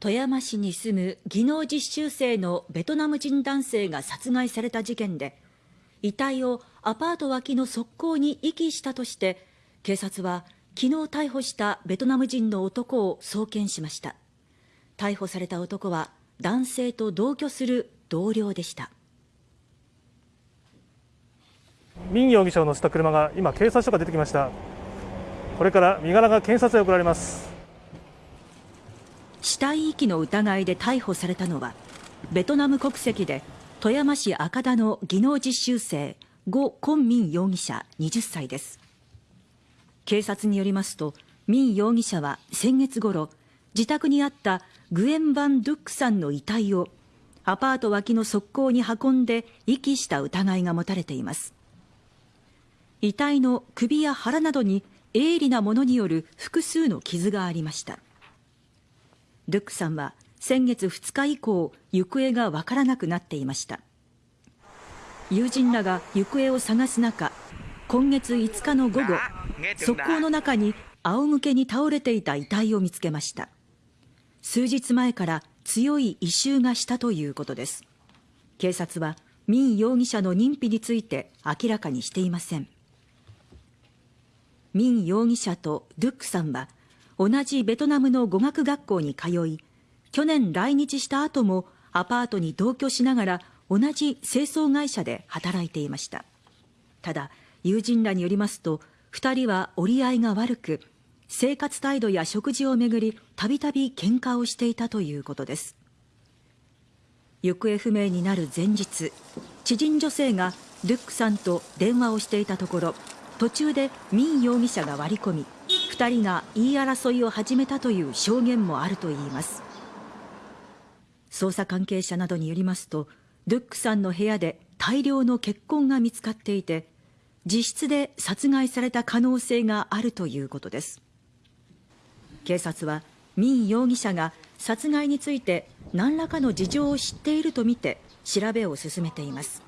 富山市に住む技能実習生のベトナム人男性が殺害された事件で遺体をアパート脇の側溝に遺棄したとして警察は昨日逮捕したベトナム人の男を送検しました。逮捕された男は男性と同居する同僚でした。民容疑者を乗せた車が今警察署が出てきました。これから身柄が検察へ送られます。死体遺棄の疑いで逮捕されたのはベトナム国籍で富山市赤田の技能実習生呉根民容疑者20歳です。警察によりますと民容疑者は先月頃自宅にあったグエン・バン・ドゥックさんの遺体をアパート脇の側溝に運んで遺棄した疑いが持たれています。遺体の首や腹などに鋭利なものによる複数の傷がありました。ドゥックさんは先月2日以降行方がわからなくなっていました。友人らが行方を探す中今月5日の午後側溝の中に仰向けに倒れていた遺体を見つけました。数日前から強い異臭がしたということです。警察はミン容疑者の認否について明らかにしていません。ミン容疑者とドゥックさんは同じベトナムの語学学校に通い去年来日した後もアパートに同居しながら同じ清掃会社で働いていました。ただ友人らによりますと2人は折り合いが悪く生活態度や食事をめぐりたびたび喧嘩をしていたということです。行方不明になる前日知人女性がルックさんと電話をしていたところ途中でミン容疑者が割り込み2人が言い争いを始めたという証言もあるといいます。捜査関係者などによりますとルックさんの部屋で大量の血痕が見つかっていて自室で殺害された可能性があるということです。警察はミン容疑者が殺害について何らかの事情を知っているとみて調べを進めています。